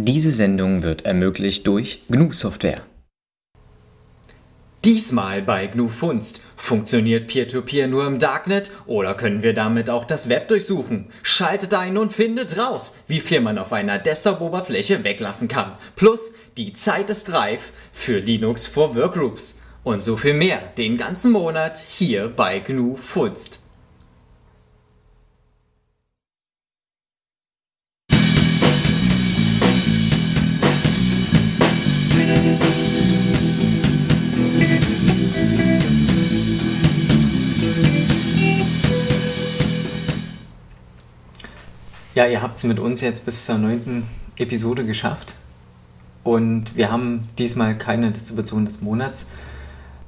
Diese Sendung wird ermöglicht durch GNU Software. Diesmal bei GNU Funst. Funktioniert Peer-to-Peer nur im Darknet oder können wir damit auch das Web durchsuchen? Schaltet ein und findet raus, wie viel man auf einer Desktop-Oberfläche weglassen kann. Plus, die Zeit ist reif für Linux for Workgroups. Und so viel mehr den ganzen Monat hier bei GNU Funst. Ja, ihr habt es mit uns jetzt bis zur neunten Episode geschafft. Und wir haben diesmal keine Distribution des Monats,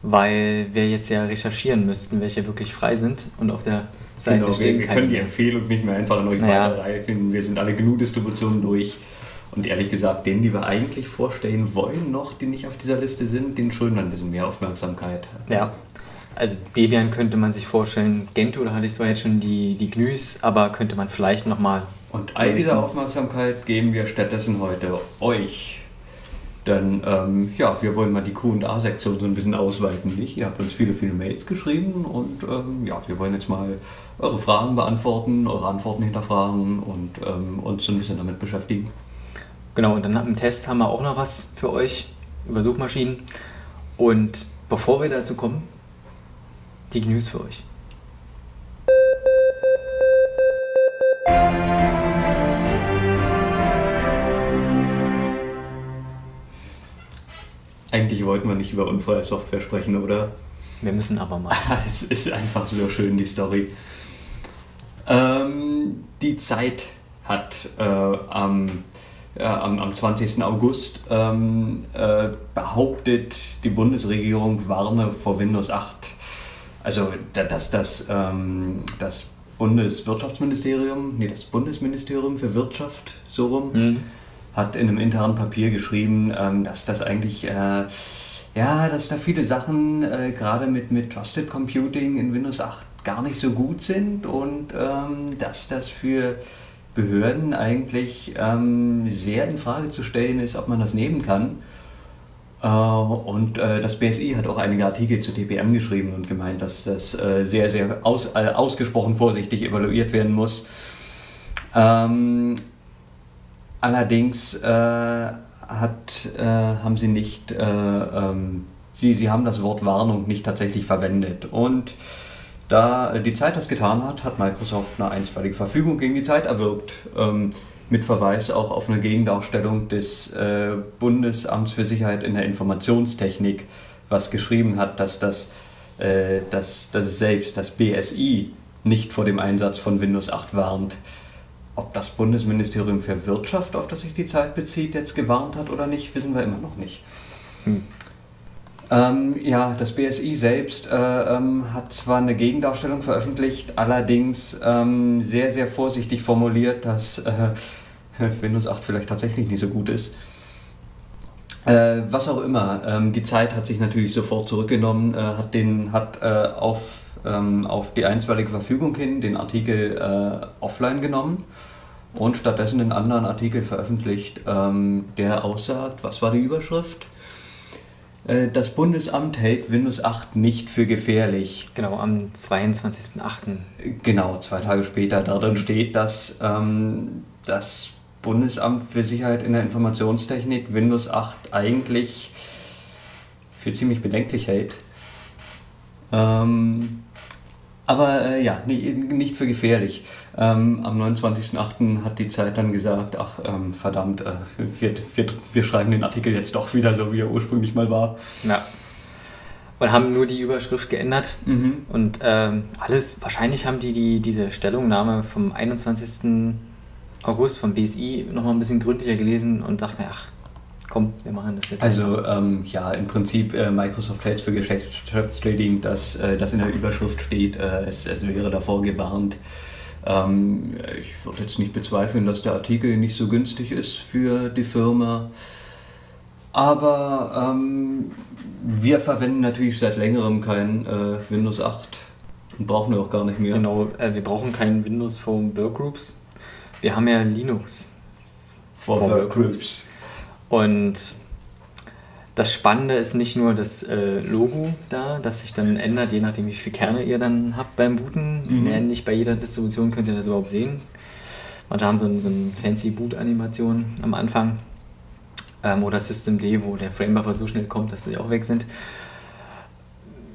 weil wir jetzt ja recherchieren müssten, welche wirklich frei sind. Und auf der Seite Genau, stehen wir, wir können die Empfehlung nicht mehr einfach an euch Naja. weiterreichen. Wir sind alle genug Distributionen durch. Und ehrlich gesagt, denen, die wir eigentlich vorstellen wollen, noch, die nicht auf dieser Liste sind, denen schulden wir ein bisschen mehr Aufmerksamkeit. Ja. Also Debian könnte man sich vorstellen. Gentoo, da hatte ich zwar jetzt schon die, die GNUs, aber könnte man vielleicht nochmal. Und all diese Aufmerksamkeit geben wir stattdessen heute euch. Denn ähm, ja, wir wollen mal die Q&A-Sektion so ein bisschen ausweiten, nicht? Ihr habt uns viele, viele Mails geschrieben und ähm, ja, wir wollen jetzt mal eure Fragen beantworten, eure Antworten hinterfragen und ähm, uns so ein bisschen damit beschäftigen. Genau, und dann im Test haben wir auch noch was für euch über Suchmaschinen. Und bevor wir dazu kommen, die GNUs für euch. Eigentlich wollten wir nicht über unfreie Software sprechen, oder? Wir müssen aber mal. Es ist einfach so schön, die Story. Ähm, die Zeit hat äh, am, ja, am, am 20. August ähm, äh, behauptet, die Bundesregierung warne vor Windows 8. Also, da- dass das, ähm, das Bundeswirtschaftsministerium, nee, das Bundesministerium für Wirtschaft, so rum, Hm. Hat in einem internen Papier geschrieben, ähm, dass das eigentlich, äh, ja, dass da viele Sachen äh, gerade mit, mit Trusted Computing in Windows 8 gar nicht so gut sind und ähm, dass das für Behörden eigentlich ähm, sehr in Frage zu stellen ist, ob man das nehmen kann. Äh, Und das BSI hat auch einige Artikel zu TPM geschrieben und gemeint, dass das sehr, sehr aus, ausgesprochen vorsichtig evaluiert werden muss. Ähm, allerdings äh, hat, äh, haben sie nicht, äh, ähm, sie, sie haben das Wort Warnung nicht tatsächlich verwendet. Und da die Zeit das getan hat, hat Microsoft eine einstweilige Verfügung gegen die Zeit erwirkt. Ähm, mit Verweis auch auf eine Gegendarstellung des äh, Bundesamts für Sicherheit in der Informationstechnik, was geschrieben hat, dass, das, äh, dass, dass selbst das BSI nicht vor dem Einsatz von Windows 8 warnt. Ob das Bundesministerium für Wirtschaft, auf das sich die Zeit bezieht, jetzt gewarnt hat oder nicht, wissen wir immer noch nicht. Hm. Ähm, ja, das BSI selbst äh, ähm, hat zwar eine Gegendarstellung veröffentlicht, allerdings ähm, sehr, sehr vorsichtig formuliert, dass äh, Windows 8 vielleicht tatsächlich nicht so gut ist. Äh, was auch immer, ähm, die Zeit hat sich natürlich sofort zurückgenommen, äh, hat, den, hat äh, auf, ähm, auf die einstweilige Verfügung hin den Artikel äh, offline genommen und stattdessen einen anderen Artikel veröffentlicht, ähm, der aussagt, was war die Überschrift? Äh, Das Bundesamt hält Windows 8 nicht für gefährlich. Genau, am 22.08. Genau, zwei Tage später. Darin steht, dass ähm, das Bundesamt für Sicherheit in der Informationstechnik Windows 8 eigentlich für ziemlich bedenklich hält. Ähm, aber äh, ja, nicht für gefährlich. Ähm, am 29.08. hat die Zeit dann gesagt, ach ähm, verdammt, äh, wir, wir, wir schreiben den Artikel jetzt doch wieder so, wie er ursprünglich mal war. Ja. Und haben nur die Überschrift geändert. Mhm. Und ähm, alles, wahrscheinlich haben die, die diese Stellungnahme vom 21. August vom BSI nochmal ein bisschen gründlicher gelesen und dachten, ach, komm, wir machen das jetzt. Also ähm, ja, im Prinzip äh, Microsoft hält für Geschäftstrading, dass äh, das in der Überschrift steht, äh, es, es wäre davor gewarnt. Ähm, ich würde jetzt nicht bezweifeln, dass der Artikel nicht so günstig ist für die Firma. Aber ähm, wir verwenden natürlich seit längerem kein äh, Windows 8 und brauchen wir auch gar nicht mehr. Genau, äh, wir brauchen kein Windows Phone Workgroups. Wir haben ja Linux. for Workgroups. Und das Spannende ist nicht nur das äh, Logo da, das sich dann ändert, je nachdem, wie viele Kerne ihr dann habt beim Booten. Mhm. nicht bei jeder Distribution könnt ihr das überhaupt sehen. Manche haben so, ein, so eine fancy Boot-Animation am Anfang. Ähm, oder System D, wo der Framebuffer so schnell kommt, dass sie auch weg sind.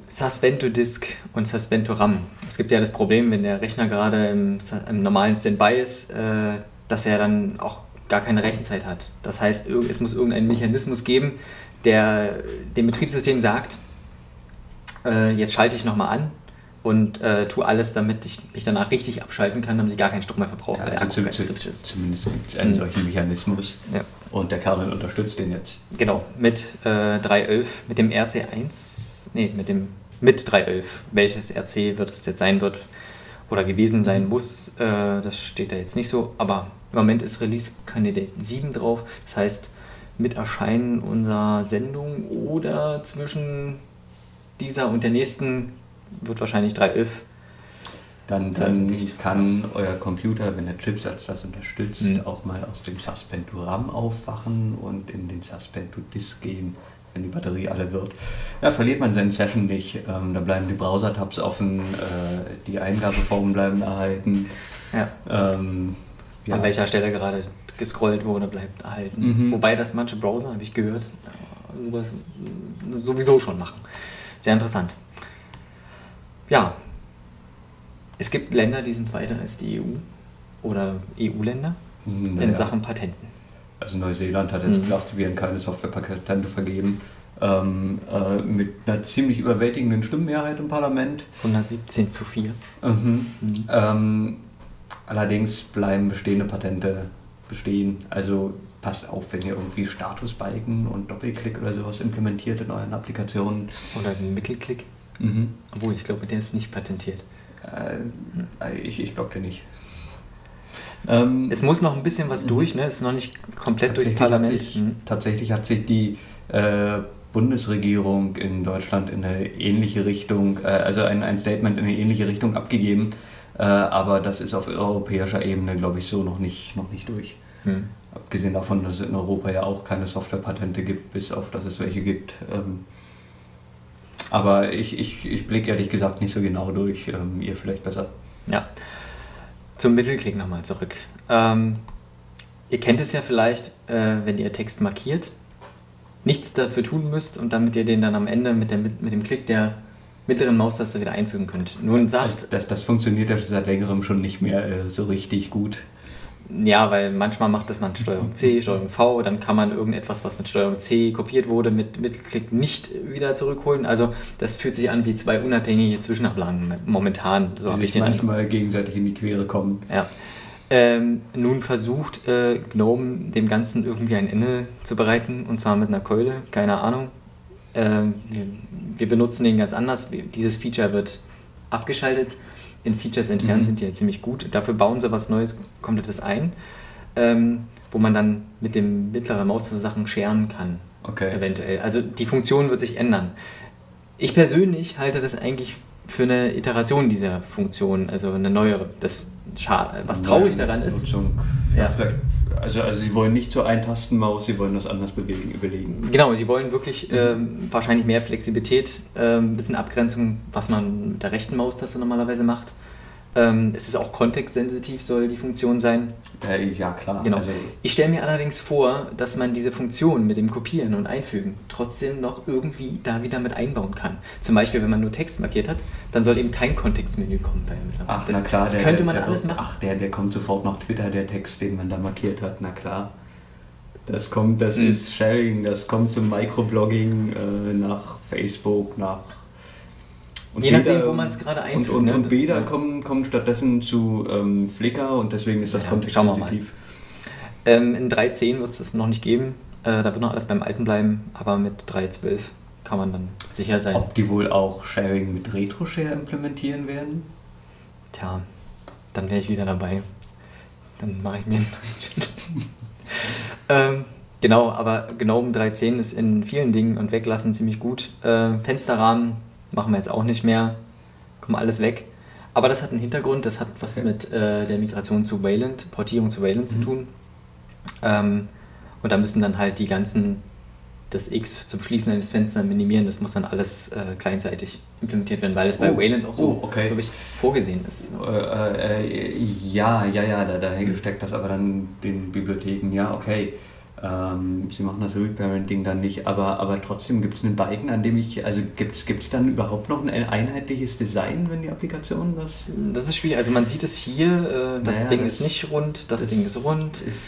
Suspend Disk und Suspend RAM. Es gibt ja das Problem, wenn der Rechner gerade im, im normalen Standby ist, äh, dass er dann auch gar keine Rechenzeit hat. Das heißt, es muss irgendeinen Mechanismus geben, der dem Betriebssystem sagt, äh, jetzt schalte ich nochmal an und äh, tue alles, damit ich mich danach richtig abschalten kann, damit ich gar keinen Strom mehr verbrauche. Ja, also zu, zu, zumindest gibt es einen mhm. solchen Mechanismus ja. und der Kernel unterstützt den jetzt. Genau, mit äh, 3.11, mit dem RC1, nee, mit dem mit 3.11, welches RC wird es jetzt sein wird oder gewesen sein mhm. muss, äh, das steht da jetzt nicht so, aber im Moment ist Release Candidate 7 drauf, das heißt, mit Erscheinen unserer Sendung oder zwischen dieser und der nächsten wird wahrscheinlich 3.11. Dann, dann kann euer Computer, wenn der Chipsatz das unterstützt, mhm. auch mal aus dem Suspend to RAM aufwachen und in den Suspend to Disk gehen, wenn die Batterie alle wird. Da verliert man seine Session nicht. Ähm, da bleiben die Browser-Tabs offen, äh, die Eingabeformen bleiben erhalten. Ja. Ähm, ja. An welcher Stelle gerade gescrollt wurde, bleibt erhalten. Mhm. Wobei das manche Browser, habe ich gehört, sowas sowieso schon machen. Sehr interessant. Ja, es gibt Länder, die sind weiter als die EU oder EU-Länder naja. in Sachen Patenten. Also Neuseeland hat jetzt mhm. gesagt, sie werden keine Softwarepatente vergeben. Ähm, äh, mit einer ziemlich überwältigenden Stimmenmehrheit im Parlament. 117 zu 4. Mhm. Mhm. Ähm, allerdings bleiben bestehende Patente bestehen. Also passt auf, wenn ihr irgendwie Statusbalken und Doppelklick oder sowas implementiert in euren Oder den Mittelklick. Mhm. Obwohl, ich glaube, der ist nicht patentiert. Äh, ich ich glaube, der nicht. Ähm, es muss noch ein bisschen was mhm. durch, ne? es ist noch nicht komplett durchs Parlament. Hat sich, mhm. Tatsächlich hat sich die äh, Bundesregierung in Deutschland in eine ähnliche Richtung, äh, also ein, ein Statement in eine ähnliche Richtung abgegeben. Äh, aber das ist auf europäischer Ebene, glaube ich, so noch nicht, noch nicht durch. Hm. Abgesehen davon, dass es in Europa ja auch keine Softwarepatente gibt, bis auf dass es welche gibt. Ähm, aber ich, ich, ich blicke ehrlich gesagt nicht so genau durch. Ähm, ihr vielleicht besser. Ja. Zum Mittelklick nochmal zurück. Ähm, ihr kennt es ja vielleicht, äh, wenn ihr Text markiert, nichts dafür tun müsst und damit ihr den dann am Ende mit, der, mit dem Klick der mittleren Maustaste wieder einfügen könnt. Nun sagt. Das, das funktioniert ja seit längerem schon nicht mehr äh, so richtig gut. Ja, weil manchmal macht das man Steuerung C, Steuerung V, dann kann man irgendetwas, was mit Steuerung C kopiert wurde, mit Mittelklick nicht wieder zurückholen. Also das fühlt sich an wie zwei unabhängige Zwischenablagen momentan. So habe ich den manchmal Eindruck. gegenseitig in die Quere kommen. Ja. Ähm, nun versucht äh, Gnome dem Ganzen irgendwie ein Ende zu bereiten und zwar mit einer Keule, keine Ahnung. Ähm, wir, benutzen den ganz anders. Dieses Feature wird abgeschaltet. In Features entfernen mhm. sind die ja ziemlich gut. Dafür bauen sie was Neues, komplettes ein, ähm, wo man dann mit dem mittleren Maus Sachen scheren kann. Okay. Eventuell. Also die Funktion wird sich ändern. Ich persönlich halte das eigentlich für eine Iteration dieser Funktion, also eine neuere. Das was traurig daran ist. Ja, ja. Vielleicht also, also sie wollen nicht zur Eintastenmaus, sie wollen das anders bewegen, überlegen. Genau, sie wollen wirklich äh, wahrscheinlich mehr Flexibilität, äh, ein bisschen Abgrenzung, was man mit der rechten Maustaste normalerweise macht. Ähm, es ist auch kontextsensitiv, soll die Funktion sein. Äh, ja, klar. Genau. Also ich stelle mir allerdings vor, dass man diese Funktion mit dem Kopieren und Einfügen trotzdem noch irgendwie da wieder mit einbauen kann. Zum Beispiel, wenn man nur Text markiert hat, dann soll eben kein Kontextmenü kommen bei Ach, das, na klar. Das der, könnte man der, alles machen. Ach, der, der kommt sofort nach Twitter, der Text, den man da markiert hat, na klar. Das kommt, das mhm. ist Sharing, das kommt zum Microblogging äh, nach Facebook, nach und Je nachdem, wo man es gerade einfügt. Und, und, ne? und Bäder kommen, kommen stattdessen zu ähm, Flickr und deswegen ist das ja, kontextsensitiv. Ähm, in 3.10 wird es das noch nicht geben. Äh, da wird noch alles beim Alten bleiben, aber mit 3.12 kann man dann sicher sein. Ob die wohl auch Sharing mit RetroShare implementieren werden? Tja, dann wäre ich wieder dabei. Dann mache ich mir einen ähm, Genau, aber GNOME 3.10 ist in vielen Dingen und Weglassen ziemlich gut. Äh, Fensterrahmen machen wir jetzt auch nicht mehr, kommen alles weg. Aber das hat einen Hintergrund, das hat was okay. mit äh, der Migration zu Wayland, Portierung zu Wayland mhm. zu tun. Ähm, und da müssen dann halt die ganzen, das X zum Schließen eines Fensters minimieren, das muss dann alles äh, kleinseitig implementiert werden, weil es bei Oh, Wayland auch so, oh, okay. glaube ich, vorgesehen ist. Äh, äh, ja, ja, ja, da, daher steckt das aber dann den Bibliotheken, ja, okay. Ähm, sie machen das Reparenting dann nicht, aber, aber trotzdem gibt es einen Balken, an dem ich, also gibt es dann überhaupt noch ein einheitliches Design, wenn die Applikation was... Das ist schwierig. Also man sieht es hier, äh, das Naja, Ding das- ist nicht rund, das, Ding ist rund. Ist,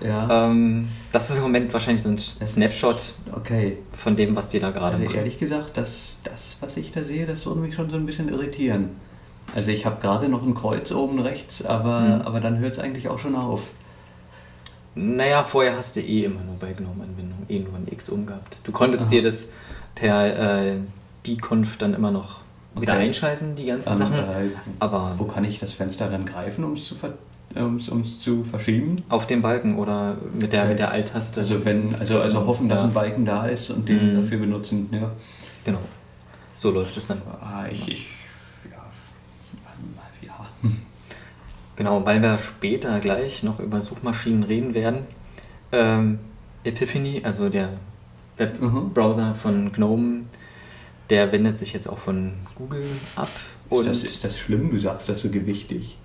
ja, Ähm, das ist im Moment wahrscheinlich so ein Snapshot okay. von dem, was die da gerade Also machen. ehrlich gesagt, das, das, was ich da sehe, das würde mich schon so ein bisschen irritieren. Also ich habe gerade noch ein Kreuz oben rechts, aber, Mhm. aber dann hört es eigentlich auch schon auf. Naja, vorher hast du eh immer nur bei GNOME-Anwendungen eh nur ein X umgehabt. Du konntest Aha. dir das per äh, Deconf dann immer noch wieder Okay. einschalten, die ganzen Ähm, Sachen. äh, Aber Wo kann ich das Fenster dann greifen, um es zu, ver um's, um's zu verschieben? auf dem Balken oder mit der, Okay. mit der Alt-Taste. Also wenn, also, also hoffen, dass Ja. ein Balken da ist und den Mhm. dafür benutzen. Ja. Genau. So läuft es dann. Ah, ich, ich ja, ja. Genau, weil wir später gleich noch über Suchmaschinen reden werden. Ähm, Epiphany, also der Webbrowser von GNOME, der wendet sich jetzt auch von Google ab. Und Ist das, ist das schlimm? Du sagst das so gewichtig.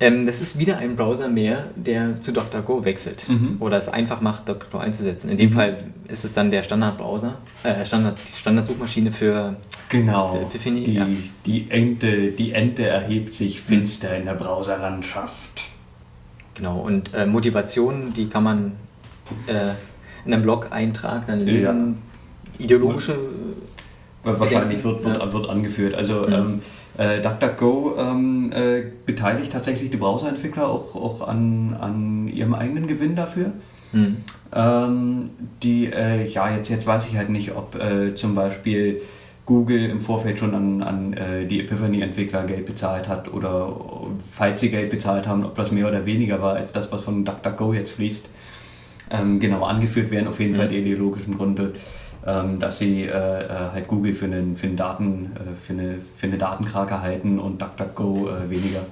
ähm, das ist wieder ein Browser mehr, der zu DuckDuckGo wechselt Mhm. oder es einfach macht, DuckDuckGo einzusetzen. In dem Mhm. Fall ist es dann der Standardbrowser, äh, Standard, die Standardsuchmaschine für Genau. Für Epiphany, die, ja. die, Ente, die Ente erhebt sich finster in der Browserlandschaft. Genau, und äh, Motivationen, die kann man äh, in einem Blog-Eintrag dann lesen. Ideologische. Wa- Wahrscheinlich wird, wird, ja. wird angeführt. Also Mhm. ähm, äh, DuckDuckGo ähm, äh, beteiligt tatsächlich die Browserentwickler auch, auch an, an ihrem eigenen Gewinn dafür. Hm. Ähm, die, äh, ja, jetzt, jetzt weiß ich halt nicht, ob äh, zum Beispiel Google im Vorfeld schon an, an äh, die Epiphany-Entwickler Geld bezahlt hat oder falls sie Geld bezahlt haben, ob das mehr oder weniger war als das, was von DuckDuckGo jetzt fließt. Ähm, genau, angeführt werden auf jeden Mhm. Fall die ideologischen Gründe, ähm, dass sie äh, äh, halt Google für einen, für einen Daten, äh, für eine, für eine Datenkrake halten und DuckDuckGo äh, weniger.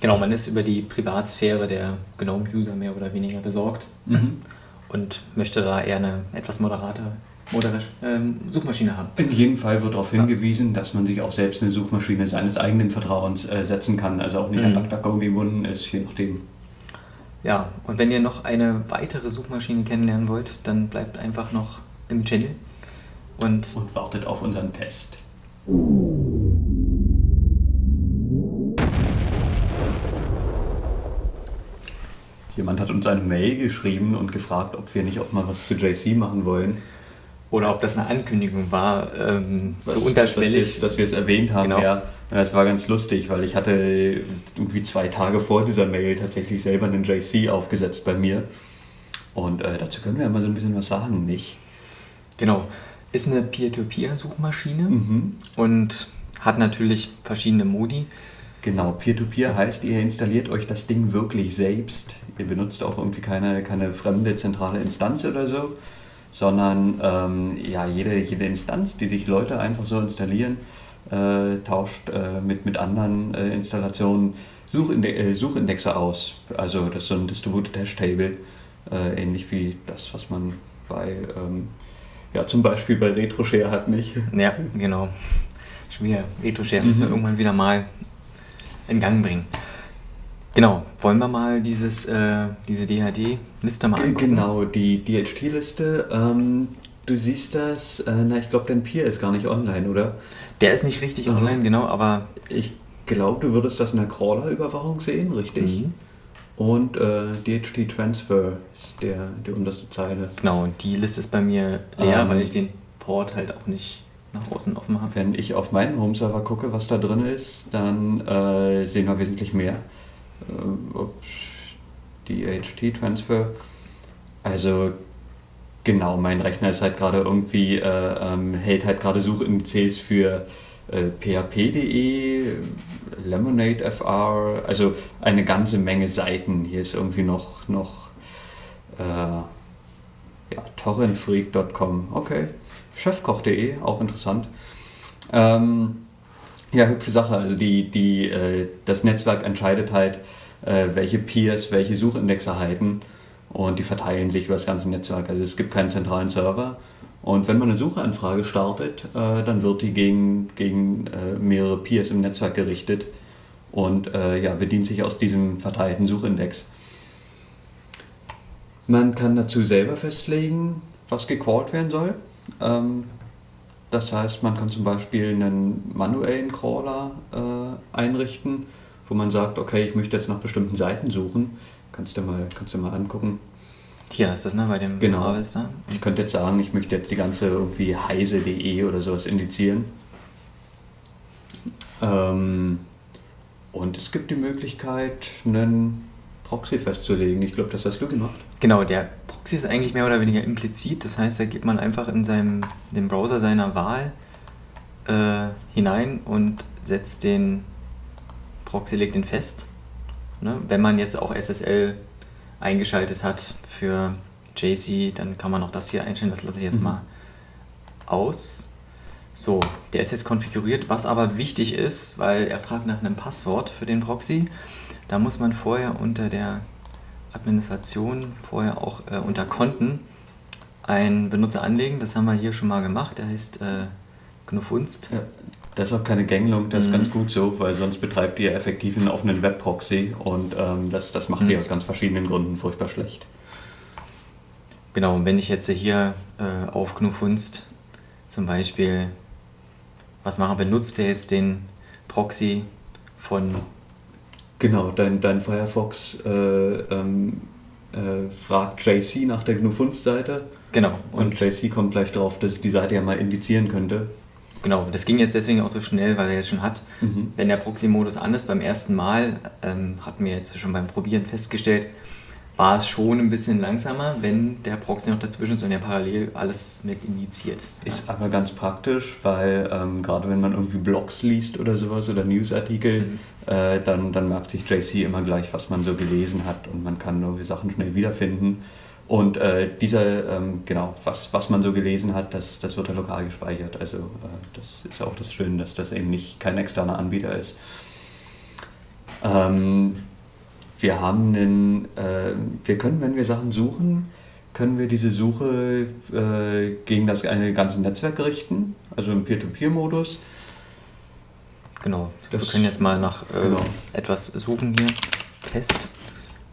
Genau, man ist über die Privatsphäre der GNOME-User mehr oder weniger besorgt Mhm. und möchte da eher eine etwas moderate modere, ähm, Suchmaschine haben. In jedem Fall wird darauf hingewiesen, dass man sich auch selbst eine Suchmaschine seines eigenen Vertrauens äh, setzen kann, also auch nicht an Mhm. DuckDuckGo gebunden ist, je nachdem. Ja, und wenn ihr noch eine weitere Suchmaschine kennenlernen wollt, dann bleibt einfach noch im Channel. Und Und wartet auf unseren Test. Jemand hat uns eine Mail geschrieben und gefragt, ob wir nicht auch mal was zu JC machen wollen. Oder ob das eine Ankündigung war, ähm, Was- so unterschwellig. Dass wir, dass wir es erwähnt haben, Genau. ja. Und das war ganz lustig, weil ich hatte irgendwie zwei Tage vor dieser Mail tatsächlich selber einen JC aufgesetzt bei mir. Und äh, dazu können wir ja mal so ein bisschen was sagen, nicht? Genau. Ist eine Peer-to-Peer-Suchmaschine Mhm. und hat natürlich verschiedene Modi. Genau, Peer-to-Peer heißt, ihr installiert euch das Ding wirklich selbst. Ihr benutzt auch irgendwie keine, keine fremde zentrale Instanz oder so, sondern ähm, ja, jede, jede Instanz, die sich Leute einfach so installieren, äh, tauscht äh, mit, mit anderen äh, Installationen Suchinde äh, Suchindexe aus. Also das ist so ein Distributed Hash Table, äh, ähnlich wie das, was man bei, ähm, ja, zum Beispiel bei RetroShare hat, nicht? Ja, genau. Schon wieder Retro-Share müssen wir Mhm. irgendwann wieder mal in Gang bringen. Genau, wollen wir mal dieses, äh, diese DHD-Liste mal angucken? Genau, die DHT-Liste. Ähm, du siehst das, äh, na, ich glaube, dein Peer ist gar nicht online, oder? Der ist nicht richtig Mhm. online, genau, aber Ich glaube, du würdest das in der Crawler-Überwachung sehen, richtig? Mhm. Und äh, DHT-Transfer ist der, die unterste Zeile. genau, die Liste ist bei mir leer, Ähm. weil ich den Port halt auch nicht nach außen offen habe. Wenn ich auf meinen Home-Server gucke, was da drin ist, dann äh, sehen wir wesentlich mehr. Ähm, ups, DHT-Transfer. Also genau, mein Rechner ist halt gerade irgendwie, äh, ähm, hält halt gerade Suchindizes für äh, php.de, Lemonade FR, also eine ganze Menge Seiten. Hier ist irgendwie noch, noch äh, ja, torrentfreak.com, okay. Chefkoch.de, auch interessant. Ähm, ja, hübsche Sache. Also die, die, äh, das Netzwerk entscheidet halt, welche Peers welche Suchindexe halten und die verteilen sich über das ganze Netzwerk. Also es gibt keinen zentralen Server. Und wenn man eine Suchanfrage startet, äh, dann wird die gegen, gegen äh, mehrere Peers im Netzwerk gerichtet und äh, ja, bedient sich aus diesem verteilten Suchindex. Man kann dazu selber festlegen, was gecrawlt werden soll. Ähm, das heißt, man kann zum Beispiel einen manuellen Crawler äh, einrichten, wo man sagt, okay, ich möchte jetzt nach bestimmten Seiten suchen. Kannst du mal, kannst du mal angucken. Hier ist das, ne, bei dem Genau. Harvester. Ich könnte jetzt sagen, ich möchte jetzt die ganze irgendwie heise.de oder sowas indizieren. Ähm, und es gibt die Möglichkeit, einen Proxy festzulegen. Ich glaube, das hast du gemacht. Genau, der Proxy ist eigentlich mehr oder weniger implizit. Das heißt, da gibt man einfach in seinem, den Browser seiner Wahl äh, hinein und setzt den Proxy, legt den fest. Ne? Wenn man jetzt auch SSL eingeschaltet hat für JC, dann kann man auch das hier einstellen. Das lasse ich jetzt Mhm. mal aus. So, der ist jetzt konfiguriert. Was aber wichtig ist, weil er fragt nach einem Passwort für den Proxy, da muss man vorher unter der Administration, vorher auch äh, unter Konten einen Benutzer anlegen. Das haben wir hier schon mal gemacht. Der heißt äh, Knuffunst. Ja, das ist auch keine Gängelung, das ist Mhm. ganz gut so, weil sonst betreibt ihr effektiv einen offenen Webproxy und ähm, das, das macht ihr Mhm. aus ganz verschiedenen Gründen furchtbar schlecht. Genau, und wenn ich jetzt hier äh, auf Knuffunst zum Beispiel was mache, benutzt der jetzt den Proxy von Genau, dein, dein Firefox äh, ähm, äh, fragt JC nach der GNU-Funst-Seite genau und, JC kommt gleich drauf, dass ich die Seite ja mal indizieren könnte. Genau, das ging jetzt deswegen auch so schnell, weil er jetzt schon hat. Mhm. Wenn der Proxy-Modus an ist, beim ersten Mal, ähm, hatten wir jetzt schon beim Probieren festgestellt, war es schon ein bisschen langsamer, wenn der Proxy noch dazwischen ist und er parallel alles mit indiziert. Ist aber ganz praktisch, weil ähm, gerade wenn man irgendwie Blogs liest oder sowas oder Newsartikel, Mhm. äh, dann, dann merkt sich JC immer gleich, was man so gelesen hat und man kann irgendwie Sachen schnell wiederfinden. Und äh, dieser, ähm, genau, was, was man so gelesen hat, das, das wird ja lokal gespeichert. Also äh, das ist ja auch das Schöne, dass das eben nicht kein externer Anbieter ist. Ähm, wir haben einen, äh, wir können, wenn wir Sachen suchen, können wir diese Suche äh, gegen das eine ganze Netzwerk richten, also im Peer-to-Peer-Modus. Genau, Das- wir können jetzt mal nach äh, genau. etwas suchen hier. Test.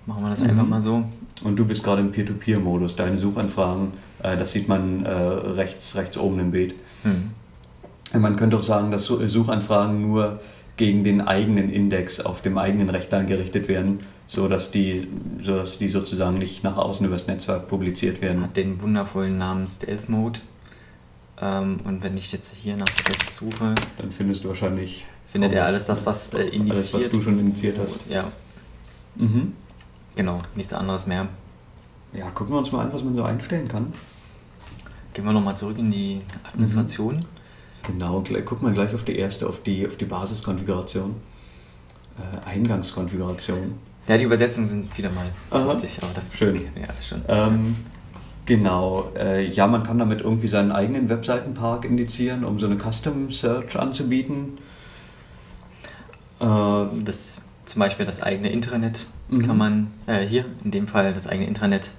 Machen wir das Mhm. einfach mal so. Und du bist gerade im Peer-to-Peer-Modus. Deine Suchanfragen, äh, das sieht man äh, rechts, rechts oben im Bild. Hm. Man könnte auch sagen, dass Su- Suchanfragen nur gegen den eigenen Index auf dem eigenen Rechner gerichtet werden, sodass die, sodass die sozusagen nicht nach außen übers Netzwerk publiziert werden. Hat den wundervollen Namen Stealth Mode. Ähm, und wenn ich jetzt hier nach Test suche, Dann findest du wahrscheinlich findet er alles- alles das, was äh, initiiert. alles, was du schon initiiert hast. Ja, Mhm. Genau, nichts anderes mehr. Ja, gucken wir uns mal an, was man so einstellen kann. Gehen wir nochmal zurück in die Administration. Genau, gleich, guck mal gleich auf die erste, auf die, auf die Basiskonfiguration. Äh, Eingangskonfiguration. Ja, die Übersetzungen sind wieder mal Aha. lustig, aber das Schön. Ja, schon. Ähm, genau, äh, ja, man kann damit irgendwie seinen eigenen Webseitenpark indizieren, um so eine Custom Search anzubieten. Äh, das, zum Beispiel das eigene Intranet Mhm. kann man, äh, hier in dem Fall das eigene Intranet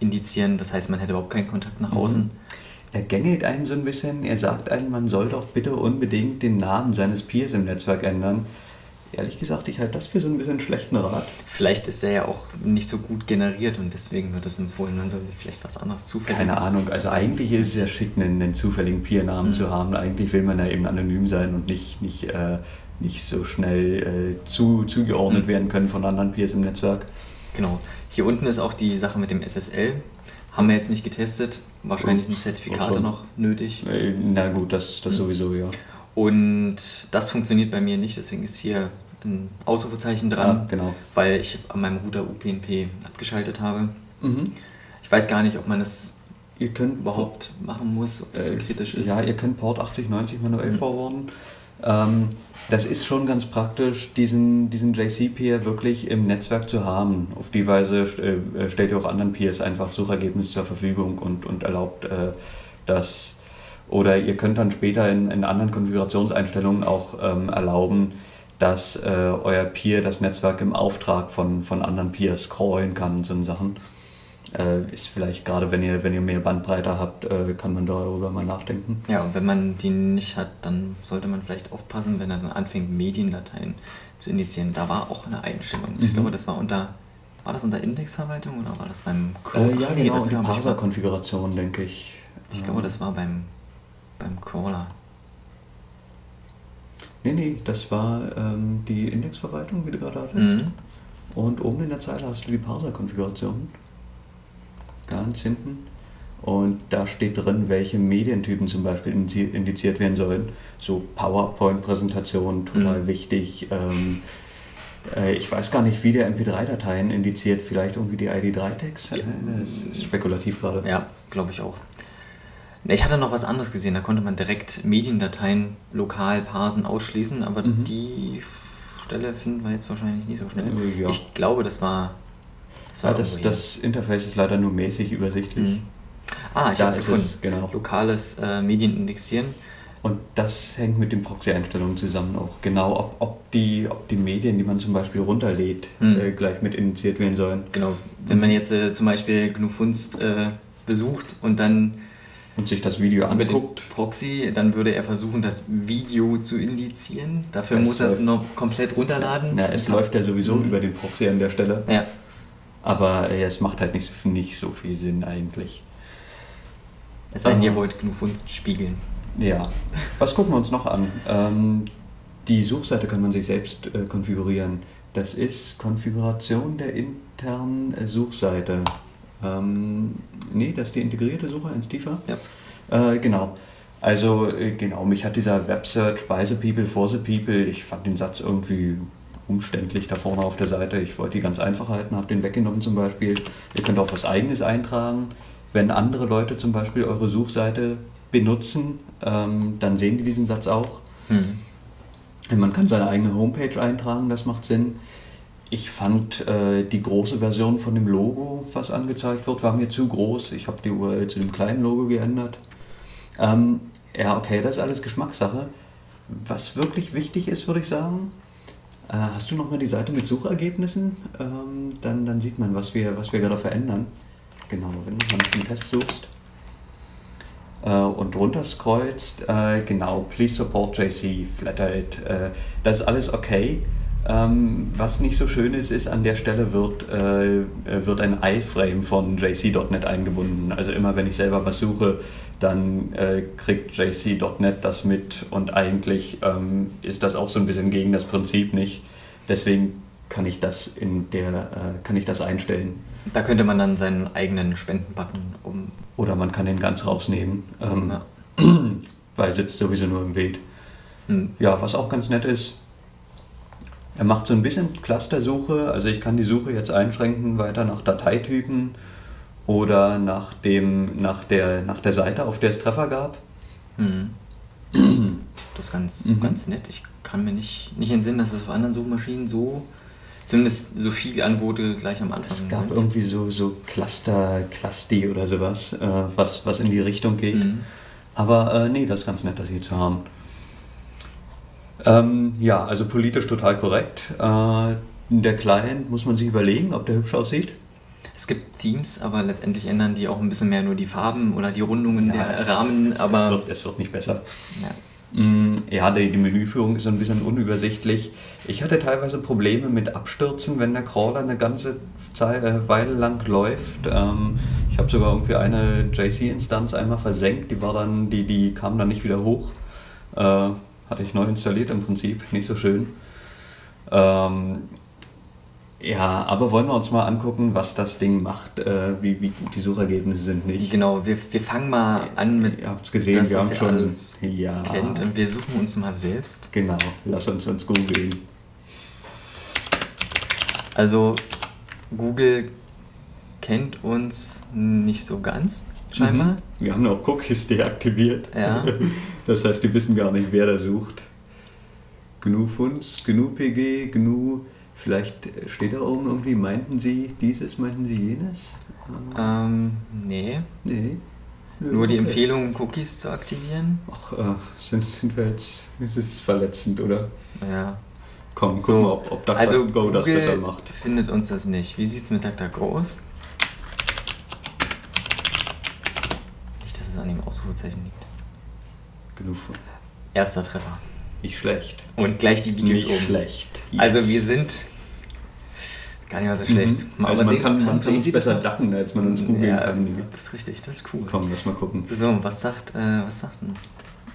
indizieren. Das heißt, man hätte überhaupt keinen Kontakt nach Mhm. außen. er gängelt einen so ein bisschen, er sagt einem, man soll doch bitte unbedingt den Namen seines Peers im Netzwerk ändern. Ehrlich gesagt, ich halte das für so ein bisschen schlechten Rat. Vielleicht ist der ja auch nicht so gut generiert und deswegen wird es empfohlen, man sollte vielleicht was anderes zufälliges. Keine Ahnung, also eigentlich ist es ja schick, einen, einen zufälligen Peer-Namen Mhm. zu haben. Eigentlich will man ja eben anonym sein und nicht, nicht, äh, nicht so schnell äh, zu, zugeordnet Mhm. werden können von anderen Peers im Netzwerk. Genau. Hier unten ist auch die Sache mit dem SSL. Haben wir jetzt nicht getestet. Wahrscheinlich sind Zertifikate noch nötig. Äh, Na gut, das, das Mhm. sowieso, ja. Und das funktioniert bei mir nicht, deswegen ist hier ein Ausrufezeichen dran, Ah, genau. weil ich an meinem Router UPnP abgeschaltet habe. Mhm. Ich weiß gar nicht, ob man das Ihr könnt überhaupt machen muss, ob das so Äh, kritisch ist. Ja, ihr könnt Port 8090 manuell Mhm. forwarden. Ähm, das ist schon ganz praktisch, diesen, diesen JC-Peer wirklich im Netzwerk zu haben. Auf die Weise äh, stellt ihr auch anderen Peers einfach Suchergebnisse zur Verfügung und, und erlaubt äh, das. Oder ihr könnt dann später in, in anderen Konfigurationseinstellungen auch ähm, erlauben, dass äh, euer Peer das Netzwerk im Auftrag von, von anderen Peers scrollen kann, so Sachen. Äh, ist vielleicht gerade, wenn ihr, wenn ihr mehr Bandbreite habt, äh, kann man darüber mal nachdenken. Ja, und wenn man die nicht hat, dann sollte man vielleicht aufpassen, wenn er dann anfängt, Mediendateien zu initiieren. Da war auch eine Einstellung. Ich Mhm. glaube, das war unter, war das unter Indexverwaltung oder war das beim Äh, Crawl? ja, Ach, genau, das ich, war- Parser-Konfiguration, denke ich. Ich glaube, das war beim, beim Crawler. Nee, nee, das war ähm, die Indexverwaltung, wie du gerade hattest. Mhm. Und oben in der Zeile hast du die Parser-Konfiguration. Ganz hinten. Und da steht drin, welche Medientypen zum Beispiel indizi- indiziert werden sollen. So PowerPoint-Präsentationen, total Mhm. wichtig. Ähm, äh, ich weiß gar nicht, wie der MP3-Dateien indiziert. Vielleicht irgendwie die ID3-Tags? Ja. Das ist spekulativ gerade. Ja, glaube ich auch. Ich hatte noch was anderes gesehen, da konnte man direkt Mediendateien lokal parsen, ausschließen, aber Mhm. die Stelle finden wir jetzt wahrscheinlich nicht so schnell. Äh, ja. Ich glaube, das war. Das war Ja, das, das Interface ist leider nur mäßig übersichtlich. Mhm. Ah, ich habe es ist gefunden. genau. Lokales äh, Medienindexieren. Und das hängt mit den Proxy-Einstellungen zusammen auch. Genau, ob, ob, die, ob die Medien, die man zum Beispiel runterlädt, Hm. äh, gleich mit initiiert werden sollen. Genau. Wenn man jetzt äh, zum Beispiel GNU Funst äh, besucht und dann Und sich das Video anguckt. Proxy, dann würde er versuchen, das Video zu indizieren. Dafür Es muss er es noch komplett runterladen. Na, es läuft ja sowieso Mhm. über den Proxy an der Stelle. Ja, Aber äh, es macht halt nicht, so- nicht so viel Sinn eigentlich. es sei denn, ihr Aha. wollt GNU Funst spiegeln. Ja. Was gucken wir uns noch an? Ähm, die Suchseite kann man sich selbst äh, konfigurieren. Das ist Konfiguration der internen äh, Suchseite. Ähm, nee, das ist die integrierte Suche ins tiefer. Ja. Äh, genau. Also, äh, genau, mich hat dieser Websearch by the people for the people, ich fand den Satz irgendwie umständlich da vorne auf der Seite. Ich wollte die ganz einfach halten, habe den weggenommen zum Beispiel. Ihr könnt auch was Eigenes eintragen. Wenn andere Leute zum Beispiel eure Suchseite benutzen, ähm, dann sehen die diesen Satz auch. Hm. Man kann seine eigene Homepage eintragen, das macht Sinn. Ich fand äh, die große Version von dem Logo, was angezeigt wird, war mir zu groß. Ich habe die URL zu dem kleinen Logo geändert. Ähm, ja, okay, das ist alles Geschmackssache. Was wirklich wichtig ist, würde ich sagen, hast du nochmal die Seite mit Suchergebnissen? Ähm, dann, dann sieht man, was wir, was wir gerade verändern. Genau, wenn du nach dem Test suchst äh, und runter scrollst, äh, genau, please support JC, Flathead, äh, das ist alles okay. Ähm, was nicht so schön ist, ist, an der Stelle wird, äh, äh, wird ein iframe von JC.NET eingebunden. Also immer wenn ich selber was suche, dann äh, kriegt JC.NET das mit und eigentlich ähm, ist das auch so ein bisschen gegen das Prinzip nicht. Deswegen kann ich das in der, äh, kann ich das einstellen. Da könnte man dann seinen eigenen Spendenbutton um. Oder man kann den ganz rausnehmen, ähm, Ja. weil er sitzt sowieso nur im Bild. Hm. Ja, was auch ganz nett ist, er macht so ein bisschen Clustersuche. Also ich kann die Suche jetzt einschränken weiter nach Dateitypen oder nach, dem, nach, der, nach der Seite, auf der es Treffer gab. Hm. Das ist ganz, Mhm. ganz nett. Ich kann mir nicht, nicht entsinnen, dass es auf anderen Suchmaschinen so, zumindest so viele Angebote gleich am Anfang Es gab sind. irgendwie so, so Cluster, Clusti oder sowas, äh, was, was in die Richtung geht. Mhm. Aber äh, nee, das ist ganz nett, das hier zu haben. Ähm, ja, also politisch total korrekt. Äh, der Client muss man sich überlegen, ob der hübsch aussieht. Es gibt Themes, aber letztendlich ändern die auch ein bisschen mehr nur die Farben oder die Rundungen der es- Rahmen, es, aber es, wird, es wird nicht besser. ja. Mm, Ja, die, die Menüführung ist so ein bisschen unübersichtlich. Ich hatte teilweise Probleme mit Abstürzen, wenn der Crawler eine ganze Zeit, äh, Weile lang läuft. Ähm, ich habe sogar irgendwie eine JC-Instanz einmal versenkt, die war dann, die, die kam dann nicht wieder hoch. Äh, hatte ich neu installiert im Prinzip, nicht so schön. Ähm, ja, aber wollen wir uns mal angucken, was das Ding macht, äh, wie, wie gut die Suchergebnisse sind, nicht? Genau, wir, wir fangen mal an mit Ihr habt's gesehen, das, wir haben schon- alles Ja. kennt und wir suchen uns mal selbst. Genau, lass uns uns googeln. Also Google kennt uns nicht so ganz, scheinbar. Mhm. Wir haben auch Cookies deaktiviert. Ja. Das heißt, die wissen gar nicht, wer da sucht. GNU Funds, GNU PG, GNU. Vielleicht steht da oben irgendwie, meinten Sie dieses, meinten Sie jenes? Ähm, nee. Nee. Nur die. Empfehlung, Cookies zu aktivieren. Ach, äh, sind, sind wir jetzt. Ist verletzend, oder? Ja. Komm, guck So, mal, ob, ob also DuckDuckGo das besser macht. findet uns das nicht. Wie sieht's mit DuckDuckGo aus? Nicht, dass es an dem Ausrufezeichen liegt. Genug von. Erster Treffer. Nicht schlecht. Und gleich die Videos Nicht oben. schlecht. Also wir sind gar nicht mal so schlecht. Mhm. Also man kann, man kann uns besser das ducken, als man uns googeln ja, kann. das ist richtig, das ist cool. Komm, lass mal gucken. So, was sagt, äh, was sagt denn?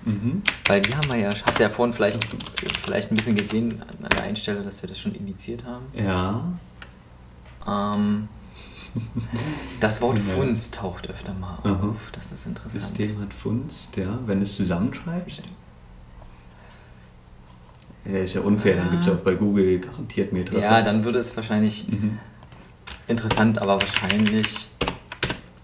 Mhm. Weil die haben wir ja, habt ihr ja vorhin vielleicht, vielleicht ein bisschen gesehen an der Einstelle, dass wir das schon indiziert haben. Ja. Ähm, das Wort Ja. Funst taucht öfter mal auf. Aha. Das ist interessant. System hat Funst, ja. Wenn es zusammenschreibst. Ja, ist ja unfair, dann gibt es auch bei Google garantiert mehr Treffer. Ja, dann würde es wahrscheinlich Mhm. interessant, aber wahrscheinlich.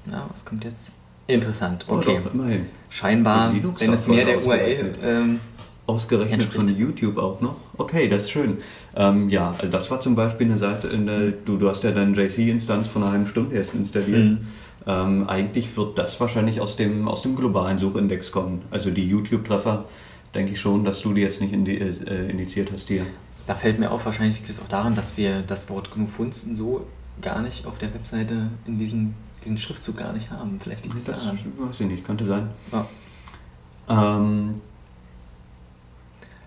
Na, was kommt jetzt? Interessant, Oh, okay. doch, immerhin. Scheinbar, wenn es mehr der URL. Ähm, Ausgerechnet von Entspricht. YouTube auch noch. Okay, das ist schön. Ähm, ja, also das war zum Beispiel eine Seite, in der, du, du hast ja deine JC-Instanz von einer halben Stunde erst installiert. Mhm. Ähm, eigentlich wird das wahrscheinlich aus dem, aus dem globalen Suchindex kommen. Also die YouTube-Treffer, denke ich schon, dass du die jetzt nicht indi äh, indiziert hast hier. da fällt mir auf, wahrscheinlich liegt es auch daran, dass wir das Wort GNU Funsten so gar nicht auf der Webseite in diesem diesen Schriftzug gar nicht haben. Vielleicht liegt es Das daran. weiß ich nicht, könnte sein. Ja. Ähm,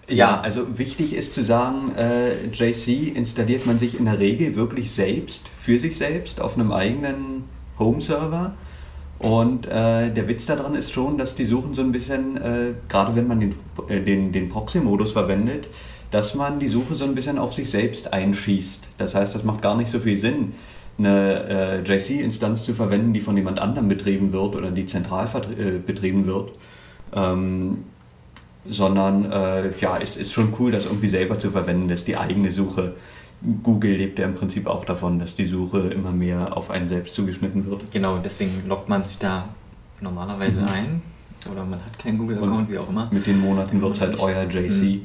ja, also wichtig ist zu sagen, äh, JC installiert man sich in der Regel wirklich selbst, für sich selbst, auf einem eigenen Home-Server. Und äh, der Witz daran ist schon, dass die Suchen so ein bisschen, äh, gerade wenn man den, äh, den, den Proxy-Modus verwendet, dass man die Suche so ein bisschen auf sich selbst einschießt. Das heißt, das macht gar nicht so viel Sinn, eine äh, JC-Instanz zu verwenden, die von jemand anderem betrieben wird oder die zentral äh, betrieben wird. Ähm, sondern äh, ja, es ist schon cool, das irgendwie selber zu verwenden, das ist die eigene Suche. Google lebt ja im Prinzip auch davon, dass die Suche immer mehr auf einen selbst zugeschnitten wird. Genau, deswegen loggt man sich da normalerweise Mhm. ein. Oder man hat keinen Google-Account, wie auch immer. Mit den Monaten wird es halt euer JC.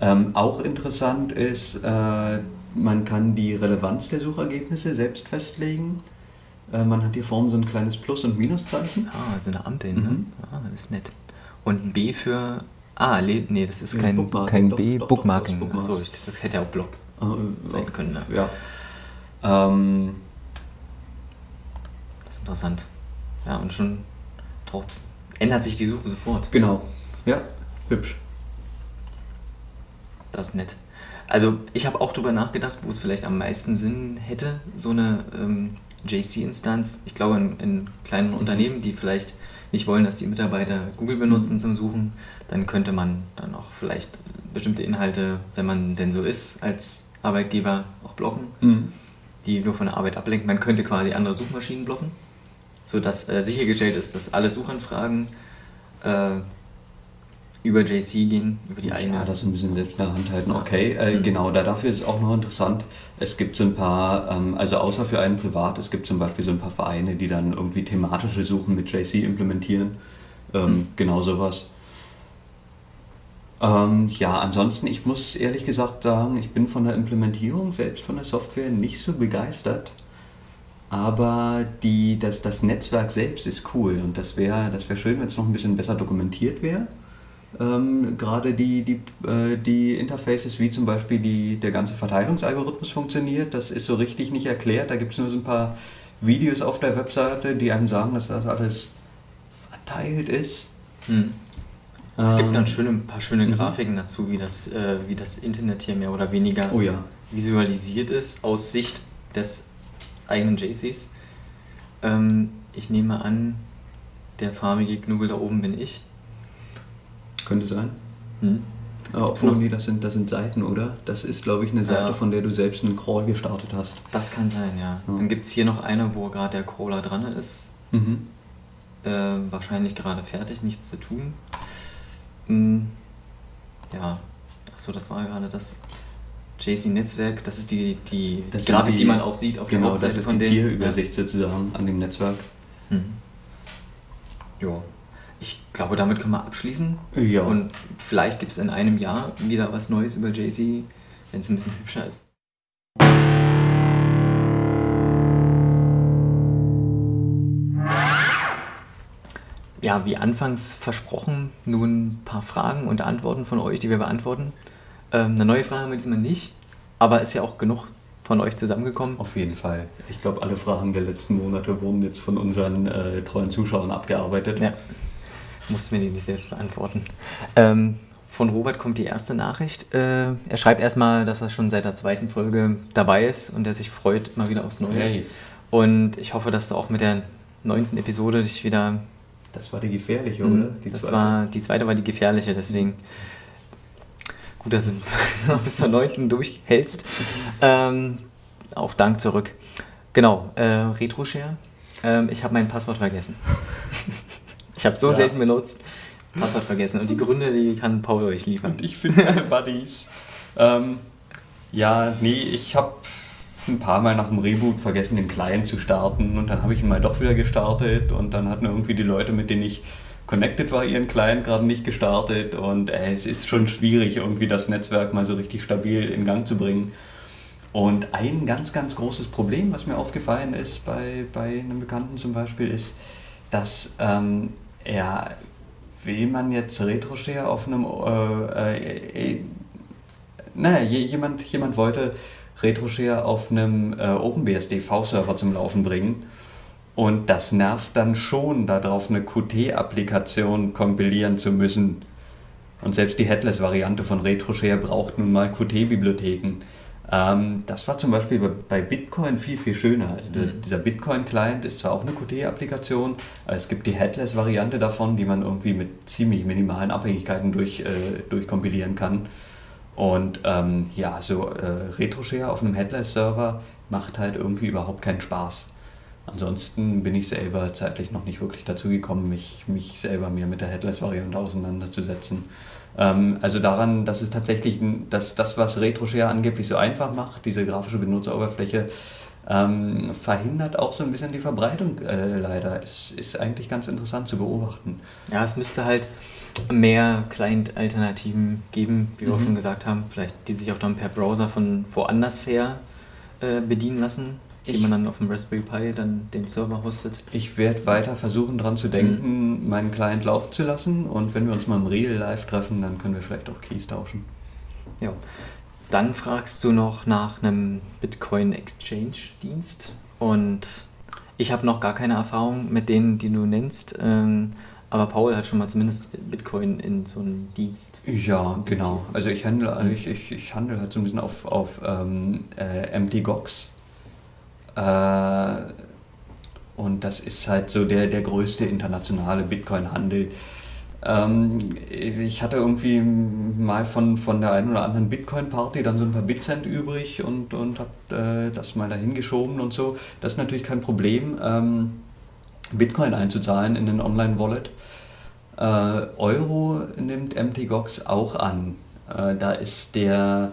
Ähm, auch interessant ist, äh, man kann die Relevanz der Suchergebnisse selbst festlegen. Äh, man hat hier vorne so ein kleines Plus- und Minuszeichen. Ah, so eine Ampel, ne? Mhm. Ah, das ist nett. Und ein B für. Ah, nee, das ist kein, Bookmarking, kein doch, B, doch, doch, Bookmarking. das ist Achso, ich- das hätte ja auch Blog Äh, sein können. Ne? Ja. Ähm, Das ist interessant. Ja, und schon taucht, ändert sich die Suche sofort. genau. Ja, hübsch. Das ist nett. Also, ich habe auch drüber nachgedacht, wo es vielleicht am meisten Sinn hätte, so eine ähm, JC-Instanz. Ich glaube, in, in kleinen Unternehmen, die vielleicht nicht wollen, dass die Mitarbeiter Google benutzen zum Suchen, dann könnte man dann auch vielleicht bestimmte Inhalte, wenn man denn so ist, als Arbeitgeber auch blocken, Mhm. die nur von der Arbeit ablenken. Man könnte quasi andere Suchmaschinen blocken, sodass äh, sichergestellt ist, dass alle Suchanfragen äh, über JC gehen, über die eigene. Ja, das ein bisschen selbst in der Hand halten. Okay, äh, Mhm. genau, da dafür ist es auch noch interessant. Es gibt so ein paar, ähm, also außer für einen privat, es gibt zum Beispiel so ein paar Vereine, die dann irgendwie thematische Suchen mit JC implementieren. Ähm, Mhm. Genau sowas. Ähm, ja, ansonsten, ich muss ehrlich gesagt sagen, ich bin von der Implementierung selbst von der Software nicht so begeistert. Aber die, das, das Netzwerk selbst ist cool und das wäre das wär schön, wenn es noch ein bisschen besser dokumentiert wäre. Ähm, Gerade die, die, äh, die Interfaces, wie zum Beispiel die, der ganze Verteilungsalgorithmus funktioniert, das ist so richtig nicht erklärt. Da gibt es nur so ein paar Videos auf der Webseite, die einem sagen, dass das alles verteilt ist. Hm. Es gibt Ähm, dann schöne, ein paar schöne mhm. Grafiken dazu, wie das, äh, wie das Internet hier mehr oder weniger Oh ja. visualisiert ist aus Sicht des eigenen JCs. Ähm, ich nehme an, der farbige Knubbel da oben bin ich. Könnte sein. Hm. Aber Gibt's obwohl, noch- nee, das sind, das sind Seiten, oder? Das ist, glaube ich, eine Seite, Ja. von der du selbst einen Crawl gestartet hast. Das kann sein, ja. Ja. Dann gibt es hier noch eine, wo gerade der Crawler dran ist. Mhm. Äh, wahrscheinlich gerade fertig, nichts zu tun. Hm. Ja, achso, das war gerade das JC-Netzwerk. Das ist die, die Das Grafik, die, die- man auch sieht auf der Genau, das Hauptseite ist von die denen. Tierübersicht sozusagen an dem Netzwerk. Ja. Hm. Jo. Ich glaube, damit können wir abschließen. Ja. Und vielleicht gibt es in einem Jahr wieder was Neues über JC, wenn es ein bisschen hübscher ist. Ja, wie anfangs versprochen, nun ein paar Fragen und Antworten von euch, die wir beantworten. Ähm, eine neue Frage haben wir diesmal nicht, aber ist ja auch genug von euch zusammengekommen. Auf jeden Fall. Ich glaube, alle Fragen der letzten Monate wurden jetzt von unseren äh, treuen Zuschauern abgearbeitet. Ja, mussten wir die nicht selbst beantworten. Ähm, von Robert kommt die erste Nachricht. Äh, er schreibt erstmal, dass er schon seit der zweiten Folge dabei ist und er sich freut mal wieder aufs Neue. Hey, Und ich hoffe, dass du auch mit der neunten Episode dich wieder. Das war die gefährliche, Mhm, oder? Die das zweite. war die zweite war die gefährliche, deswegen gut, dass du bis zur neunten durchhältst. Ähm, auch Dank zurück. Genau, äh, RetroShare. Ähm, ich habe mein Passwort vergessen. ich habe so Ja. selten benutzt. Passwort vergessen. Und die Gründe, die kann Paul euch liefern. Und ich finde meine Buddies. ähm, ja, nee, ich habe ein paar Mal nach dem Reboot vergessen, den Client zu starten. Und dann habe ich ihn mal doch wieder gestartet. Und dann hatten irgendwie die Leute, mit denen ich connected war, ihren Client gerade nicht gestartet. Und äh, es ist schon schwierig, irgendwie das Netzwerk mal so richtig stabil in Gang zu bringen. Und ein ganz, ganz großes Problem, was mir aufgefallen ist bei, bei einem Bekannten zum Beispiel, ist, dass ähm, er, will man jetzt RetroShare auf einem, äh, äh, äh, naja, je- jemand, jemand wollte RetroShare auf einem äh, OpenBSD V-Server zum Laufen bringen. Und das nervt dann schon, darauf eine Qt-Applikation kompilieren zu müssen. Und selbst die Headless-Variante von RetroShare braucht nun mal Qt-Bibliotheken. Ähm, das war zum Beispiel bei, bei Bitcoin viel, viel schöner. Also der, Mhm. dieser Bitcoin-Client ist zwar auch eine Qt-Applikation, aber es gibt die Headless-Variante davon, die man irgendwie mit ziemlich minimalen Abhängigkeiten durch, äh, durchkompilieren kann. Und ähm, ja, so äh, RetroShare auf einem Headless-Server macht halt irgendwie überhaupt keinen Spaß. Ansonsten bin ich selber zeitlich noch nicht wirklich dazu gekommen, mich, mich selber mir mit der Headless-Variante auseinanderzusetzen. Ähm, also daran, dass es tatsächlich, dass das, was RetroShare angeblich so einfach macht, diese grafische Benutzeroberfläche, ähm, verhindert auch so ein bisschen die Verbreitung äh, leider. Es ist eigentlich ganz interessant zu beobachten. Ja, es müsste halt mehr Client-Alternativen geben, wie wir auch Mhm. schon gesagt haben. Vielleicht die sich auch dann per Browser von woanders her äh, bedienen lassen, die Ich- man dann auf dem Raspberry Pi dann den Server hostet. Ich werde weiter versuchen, dran zu denken, meinen Client laufen zu lassen. Und wenn wir uns mal im Real Life treffen, dann können wir vielleicht auch Keys tauschen. Ja. Dann fragst du noch nach einem Bitcoin Exchange Dienst und ich habe noch gar keine Erfahrung mit denen, die du nennst. Ähm, aber Paul hat schon mal zumindest Bitcoin in so einem Dienst. Ja, genau. Also ich handle, Mhm. ich, ich, ich handle halt so ein bisschen auf, auf ähm, äh, MTGOX. Äh, und das ist halt so der, der größte internationale Bitcoin-Handel. Ähm, ich hatte irgendwie mal von, von der einen oder anderen Bitcoin-Party dann so ein paar Bitcent übrig und, und habe äh, das mal dahin geschoben und so. Das ist natürlich kein Problem, ähm, Bitcoin einzuzahlen in den Online-Wallet. Äh, Euro nimmt MTGOX auch an. Äh, da ist der,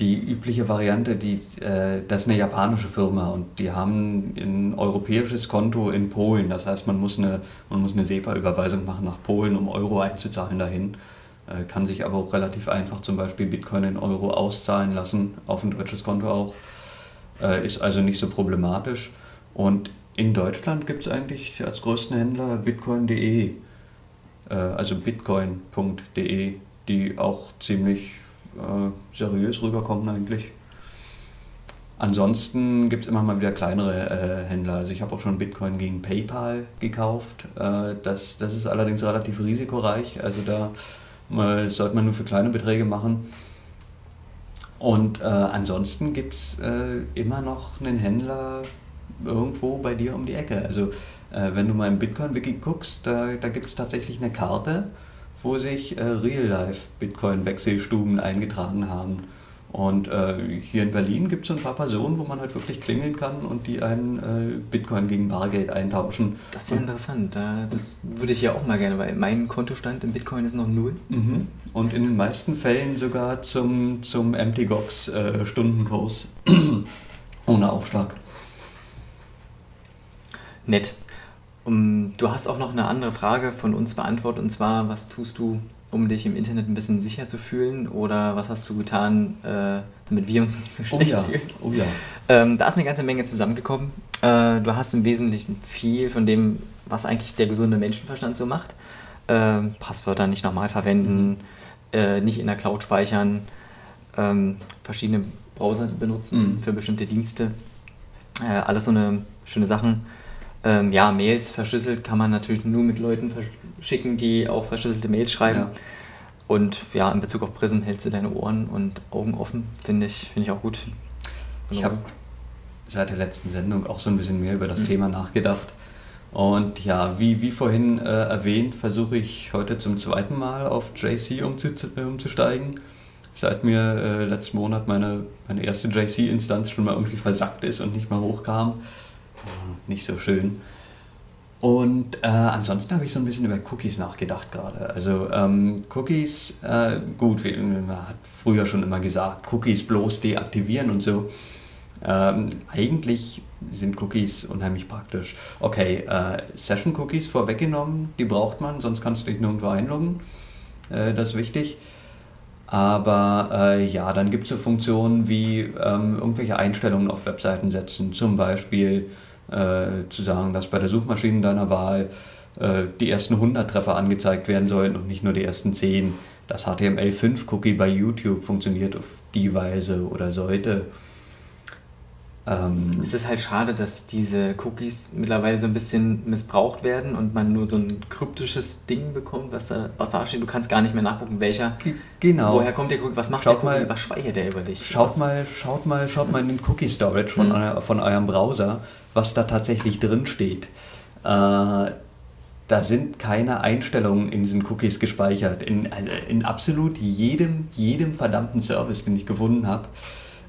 die übliche Variante, die, äh, das ist eine japanische Firma und die haben ein europäisches Konto in Polen. Das heißt, man muss eine, man muss eine SEPA-Überweisung machen nach Polen, um Euro einzuzahlen dahin. Äh, kann sich aber auch relativ einfach zum Beispiel Bitcoin in Euro auszahlen lassen, auf ein deutsches Konto auch. Äh, ist also nicht so problematisch. Und in Deutschland gibt es eigentlich als größten Händler bitcoin.de, äh, also bitcoin.de, die auch ziemlich äh, seriös rüberkommen eigentlich. Ansonsten gibt es immer mal wieder kleinere äh, Händler. Also ich habe auch schon Bitcoin gegen PayPal gekauft. Äh, das, das ist allerdings relativ risikoreich. Also da sollte man nur für kleine Beträge machen. Und äh, ansonsten gibt es äh, immer noch einen Händler irgendwo bei dir um die Ecke. Also äh, wenn du mal im Bitcoin-Wiki guckst, da, da gibt es tatsächlich eine Karte, wo sich äh, Real-Life-Bitcoin-Wechselstuben eingetragen haben. Und äh, hier in Berlin gibt es ein paar Personen, wo man halt wirklich klingeln kann und die einen äh, Bitcoin gegen Bargeld eintauschen. Das ist ja interessant. da- Das würde ich ja auch mal gerne, weil mein Kontostand im Bitcoin ist noch null. Mhm. Und in den meisten Fällen sogar zum, zum MTGOX äh, Stundenkurs ohne Aufschlag. Nett. Um, du hast auch noch eine andere Frage von uns beantwortet und zwar, was tust du, um dich im Internet ein bisschen sicher zu fühlen oder was hast du getan, äh, damit wir uns nicht so Oh schlecht ja, fühlen? oh ja. Ähm, da ist eine ganze Menge zusammengekommen. Äh, du hast im Wesentlichen viel von dem, was eigentlich der gesunde Menschenverstand so macht. Ähm, Passwörter nicht nochmal verwenden, äh, nicht in der Cloud speichern, ähm, verschiedene Browser benutzen Mhm. für bestimmte Dienste. Äh, alles so eine schöne Sachen. Ähm, ja, Mails verschlüsselt kann man natürlich nur mit Leuten verschicken, die auch verschlüsselte Mails schreiben. Ja. Und ja, in Bezug auf Prism hältst du deine Ohren und Augen offen, finde ich, finde ich auch gut. Ich Genau. habe seit der letzten Sendung auch so ein bisschen mehr über das Mhm. Thema nachgedacht. Und ja, wie, wie vorhin äh, erwähnt, versuche ich heute zum zweiten Mal auf JC umzu, äh, umzusteigen. Seit mir äh, letzten Monat meine, meine erste JC-Instanz schon mal irgendwie versackt ist und nicht mehr hochkam. Nicht so schön. Und äh, ansonsten habe ich so ein bisschen über Cookies nachgedacht gerade. Also ähm, Cookies, äh, gut, man hat früher schon immer gesagt, Cookies bloß deaktivieren und so. Ähm, eigentlich sind Cookies unheimlich praktisch. Okay, äh, Session-Cookies vorweggenommen, die braucht man, sonst kannst du dich nirgendwo einloggen. Äh, das ist wichtig. Aber äh, ja, dann gibt es so Funktionen wie ähm, irgendwelche Einstellungen auf Webseiten setzen. Zum Beispiel äh, zu sagen, dass bei der Suchmaschine deiner Wahl äh, die ersten 100 Treffer angezeigt werden sollen und nicht nur die ersten 10. Das HTML5-Cookie bei YouTube funktioniert auf die Weise oder sollte. Ähm, Es ist halt schade, dass diese Cookies mittlerweile so ein bisschen missbraucht werden und man nur so ein kryptisches Ding bekommt, was da, was da steht. Du kannst gar nicht mehr nachgucken, welcher. ge- genau. Woher kommt der Cookie? Was macht Schaut der Cookie? mal- was speichert der über dich? Schaut was, mal, schaut mal, schaut mal in den Cookie Storage von, Mhm. euer, von eurem Browser, was da tatsächlich drin steht. Äh, da sind keine Einstellungen in diesen Cookies gespeichert. In, also in absolut jedem, jedem verdammten Service, den ich gefunden habe,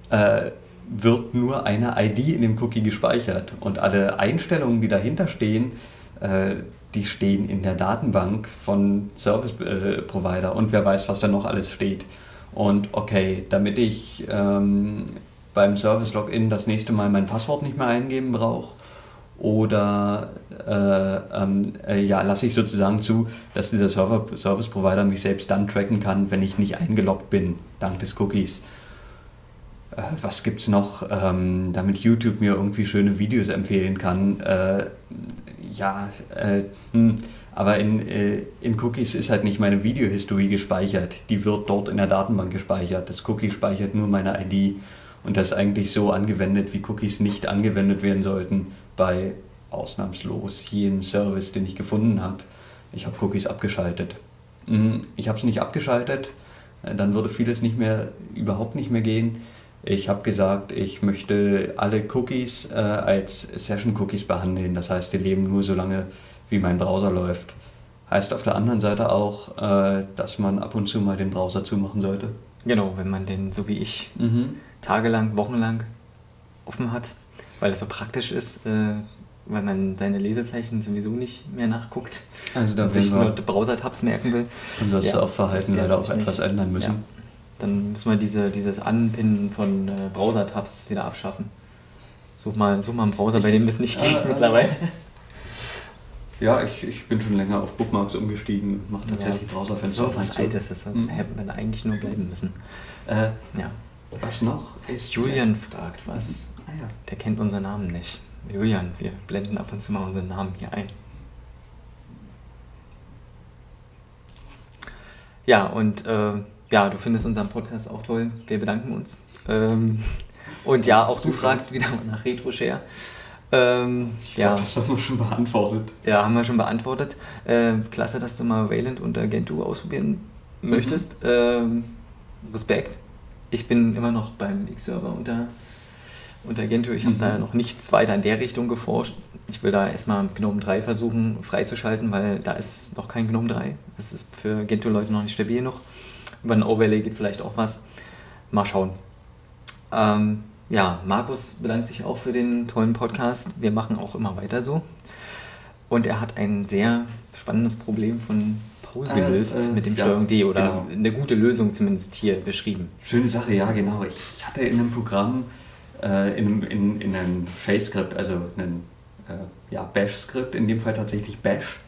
äh, wird nur eine ID in dem Cookie gespeichert. Und alle Einstellungen, die dahinter stehen, äh, die stehen in der Datenbank von Service äh, Provider und wer weiß, was da noch alles steht. Und okay, damit ich ähm, beim Service Login das nächste Mal mein Passwort nicht mehr eingeben brauche, oder äh, ähm, äh, ja, lasse ich sozusagen zu, dass dieser Service Provider mich selbst dann tracken kann, wenn ich nicht eingeloggt bin, dank des Cookies. Äh, was gibt's noch, ähm, damit YouTube mir irgendwie schöne Videos empfehlen kann? Äh, ja, äh, hm, aber in, äh, in Cookies ist halt nicht meine Videohistorie gespeichert. Die wird dort in der Datenbank gespeichert. Das Cookie speichert nur meine ID. Und das ist eigentlich so angewendet, wie Cookies nicht angewendet werden sollten bei ausnahmslos jedem Service, den ich gefunden habe. Ich habe Cookies abgeschaltet. Hm, Ich habe es nicht abgeschaltet, äh, dann würde vieles nicht mehr, überhaupt nicht mehr gehen. Ich habe gesagt, ich möchte alle Cookies äh, als Session-Cookies behandeln. Das heißt, die leben nur so lange, wie mein Browser läuft. Heißt auf der anderen Seite auch, äh, dass man ab und zu mal den Browser zumachen sollte. Genau, wenn man den, so wie ich, Mhm. tagelang, wochenlang offen hat, weil es so praktisch ist, äh, weil man seine Lesezeichen sowieso nicht mehr nachguckt Also da und sich nur Browser-Tabs merken will. Ja, Surfverhalten das geht leider auch etwas nicht. ändern müssen. Ja. Dann müssen wir diese, dieses Anpinnen von äh, Browser-Tabs wieder abschaffen. Such mal, such mal einen Browser, bei dem das nicht geht mittlerweile. Ja, ich, ich bin schon länger auf Bookmarks umgestiegen, mache tatsächlich Das Browserfenster auf was und. Altes, das Mhm. hätte man eigentlich nur bleiben müssen. Äh, Ja. was noch ist. Julian fragt was. Ah, ja. Der kennt unseren Namen nicht. Julian, wir blenden ab und zu mal unseren Namen hier ein. Ja, und äh, ja, du findest unseren Podcast auch toll. Wir bedanken uns. Ähm, und ja, auch du fragst wieder mal nach RetroShare. Ähm, Ja, ja, das haben wir schon beantwortet. ja, haben wir schon beantwortet. Äh, klasse, dass du mal Wayland und Gentoo ausprobieren möchtest. Ähm, Respekt. Ich bin immer noch beim X-Server unter, unter Gentoo. Ich habe Mhm. da noch nichts weiter in der Richtung geforscht. Ich will da erstmal GNOME 3 versuchen freizuschalten, weil da ist noch kein GNOME 3. Das ist für Gentoo-Leute noch nicht stabil genug. Über ein Overlay geht vielleicht auch was. Mal schauen. Ähm, ja, Markus bedankt sich auch für den tollen Podcast. Wir machen auch immer weiter so. Und er hat ein sehr spannendes Problem von Paul Äh, gelöst äh, mit dem ja, Steuerung D oder genau. eine gute Lösung zumindest hier beschrieben. Schöne Sache, ja, genau. Ich hatte in einem Programm, äh, in, einem- in, in einem Shell-Skript, also einem äh, ja, Bash-Skript, in dem Fall tatsächlich Bash,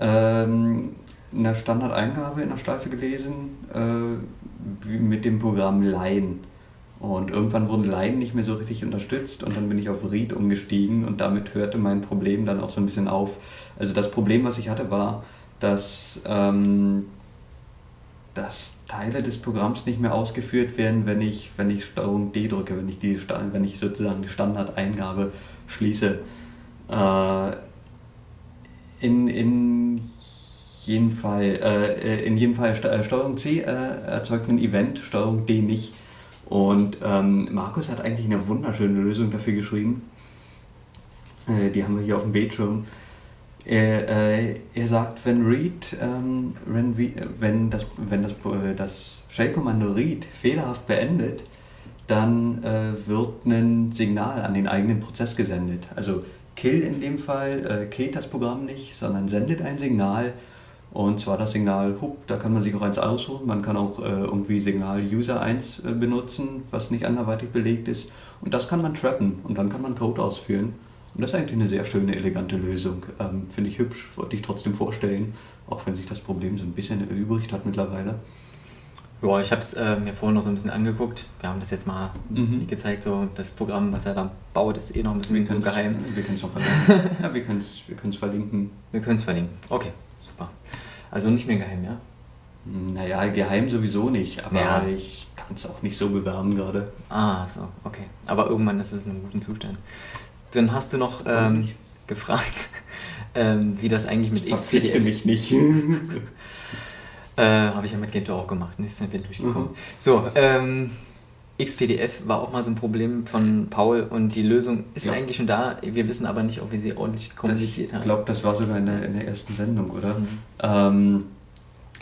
ähm, eine Standardeingabe in der Steife gelesen äh, mit dem Programm Line. Und irgendwann wurden Line nicht mehr so richtig unterstützt und dann bin ich auf Read umgestiegen und damit hörte mein Problem dann auch so ein bisschen auf. Also das Problem, was ich hatte, war, dass ähm, dass Teile des Programms nicht mehr ausgeführt werden, wenn ich, wenn ich Steuerung D drücke, wenn ich, die, wenn ich sozusagen die Standardeingabe schließe. Äh, in, in jeden Fall, äh, in jedem Fall äh, Steuerung C äh, erzeugt ein Event, Steuerung D nicht. Und ähm, Markus hat eigentlich eine wunderschöne Lösung dafür geschrieben. Äh, die haben wir hier auf dem Bildschirm. Er, äh, er sagt, wenn read, ähm, wenn, wenn, das, wenn das, äh, das Shell-Kommando read fehlerhaft beendet, dann äh, wird ein Signal an den eigenen Prozess gesendet. Also kill in dem Fall äh, killt das Programm nicht, sondern sendet ein Signal und zwar das Signal Hup, da kann man sich auch eins aussuchen. Man kann auch äh, irgendwie Signal User 1 äh, benutzen, was nicht anderweitig belegt ist. Und das kann man trappen und dann kann man Code ausführen. Und das ist eigentlich eine sehr schöne, elegante Lösung. Ähm, Finde ich hübsch, wollte ich trotzdem vorstellen, auch wenn sich das Problem so ein bisschen erübrigt hat mittlerweile. Ja, ich habe es äh, mir vorhin noch so ein bisschen angeguckt. Wir haben das jetzt mal mhm. gezeigt, so das Programm, was er da baut, ist eh noch ein bisschen so geheim. Wir können es noch verlinken. ja, wir können es wir verlinken. Wir können es verlinken. Okay, super. Also nicht mehr geheim, ja? Naja, geheim sowieso nicht, aber ja. ich kann es auch nicht so bewerben gerade. Ah, so, okay. Aber irgendwann ist es in einem guten Zustand. Dann hast du noch ähm, gefragt, ähm, wie das eigentlich mit das XPDF... mich nicht. äh, Habe ich ja mit Gento auch gemacht, nicht sind wir durchgekommen. Mhm. So, ähm, XPDF war auch mal so ein Problem von Paul und die Lösung ist ja. eigentlich schon da. Wir wissen aber nicht, ob wir sie ordentlich kommuniziert haben. Ich glaube, das war sogar in der, in der ersten Sendung, oder? Mhm. Ähm,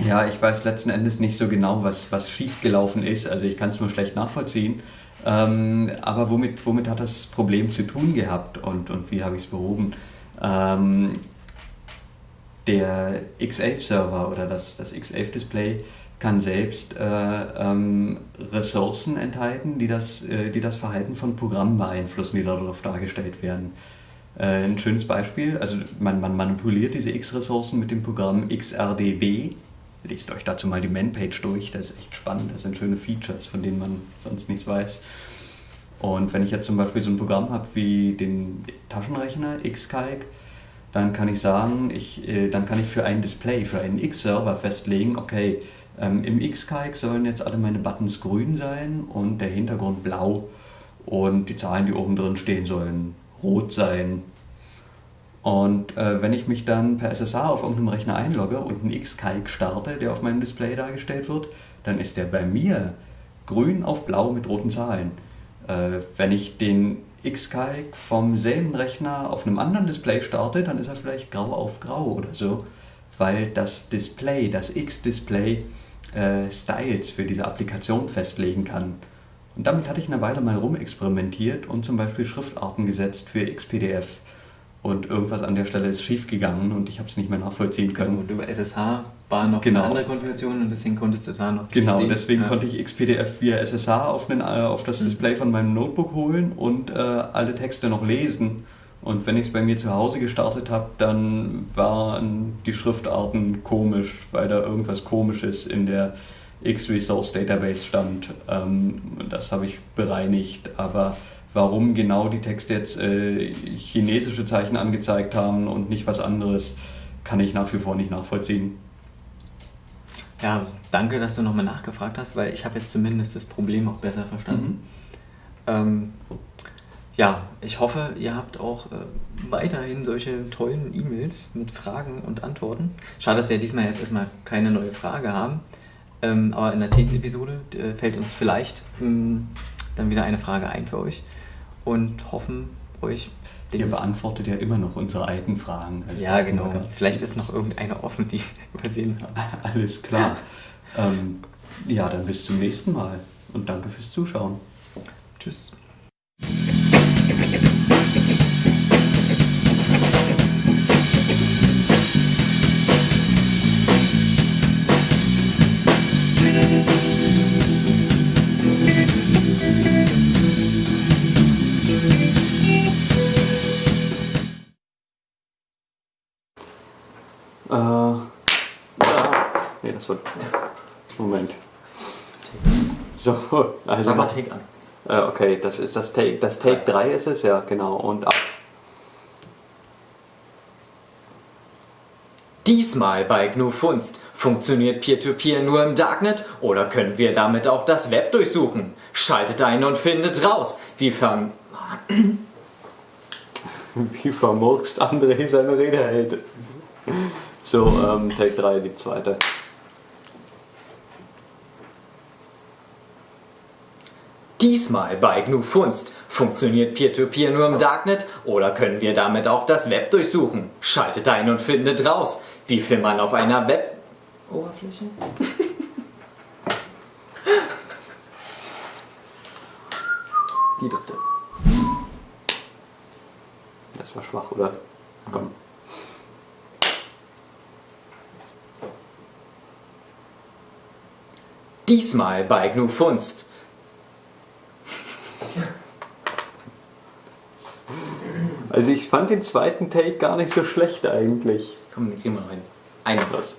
ja, ich weiß letzten Endes nicht so genau, was, was schiefgelaufen ist. Also ich kann es nur schlecht nachvollziehen. Ähm, aber womit, womit hat das Problem zu tun gehabt und, und wie habe ich es behoben? Ähm, der X11-Server oder das, das X11-Display kann selbst äh, ähm, Ressourcen enthalten, die das, äh, die das Verhalten von Programmen beeinflussen, die darauf dargestellt werden. Äh, ein schönes Beispiel, also man, man manipuliert diese X-Ressourcen mit dem Programm XRDB. Lest euch dazu mal die Man-Page durch, das ist echt spannend, das sind schöne Features, von denen man sonst nichts weiß. Und wenn ich jetzt zum Beispiel so ein Programm habe wie den Taschenrechner Xcalc, dann kann ich sagen, ich, äh, dann kann ich für ein Display, für einen X-Server festlegen, okay, ähm, Im Xkike sollen jetzt alle meine Buttons grün sein und der Hintergrund blau und die Zahlen, die oben drin stehen, sollen rot sein. Und äh, wenn ich mich dann per SSH auf irgendeinem Rechner einlogge und einen Xkike starte, der auf meinem Display dargestellt wird, dann ist der bei mir grün auf blau mit roten Zahlen. Äh, wenn ich den Xkike vom selben Rechner auf einem anderen Display starte, dann ist er vielleicht grau auf grau oder so, weil das Display, das X-Display, äh, Styles für diese Applikation festlegen kann. Und damit hatte ich eine Weile mal rumexperimentiert und zum Beispiel Schriftarten gesetzt für XPDF. Und irgendwas an der Stelle ist schiefgegangen und ich habe es nicht mehr nachvollziehen können. Und über SSH war noch genau. eine andere Konfiguration und deswegen konntest du da noch Genau, sehen. deswegen ja. konnte ich XPDF via SSH auf, den, äh, auf das mhm. Display von meinem Notebook holen und äh, alle Texte noch lesen. Und wenn ich es bei mir zu Hause gestartet habe, dann waren die Schriftarten komisch, weil da irgendwas Komisches in der X-Resource Database stand. Ähm, das habe ich bereinigt, aber warum genau die Texte jetzt äh, chinesische Zeichen angezeigt haben und nicht was anderes, kann ich nach wie vor nicht nachvollziehen. Ja, danke, dass du nochmal nachgefragt hast, weil ich habe jetzt zumindest das Problem auch besser verstanden. Mhm. Ähm, ja, ich hoffe, ihr habt auch äh, weiterhin solche tollen E-Mails mit Fragen und Antworten. Schade, dass wir diesmal jetzt erstmal keine neue Frage haben. Ähm, aber in der zehnten Episode äh, fällt uns vielleicht ähm, dann wieder eine Frage ein für euch und hoffen euch. Ihr beantwortet ja immer noch unsere alten Fragen. Also ja, genau. Vielleicht ist noch irgendeine offen, die wir übersehen haben. Alles klar. ähm, ja, dann bis zum nächsten Mal und danke fürs Zuschauen. Tschüss. Moment. So, also. Sag mal Take an. Äh, okay, das ist das Take. Das Take 3 ist es, ja, genau. Und ab. Diesmal bei GNU Funst Funktioniert Peer-to-Peer nur im Darknet oder können wir damit auch das Web durchsuchen? Schaltet ein und findet raus, wie ver Wie vermurkst André seine Rede hält. So, ähm, Take 3, die zweite. Diesmal bei GNU Funst. Funktioniert Peer-to-Peer nur im Darknet oder können wir damit auch das Web durchsuchen? Schaltet ein und findet raus, wie viel man auf einer Web-Oberfläche? Die dritte. Das war schwach, oder? Komm. Diesmal bei GNU Also ich fand den zweiten Take gar nicht so schlecht eigentlich. Komm, gehen wir noch hin. Eine. Was?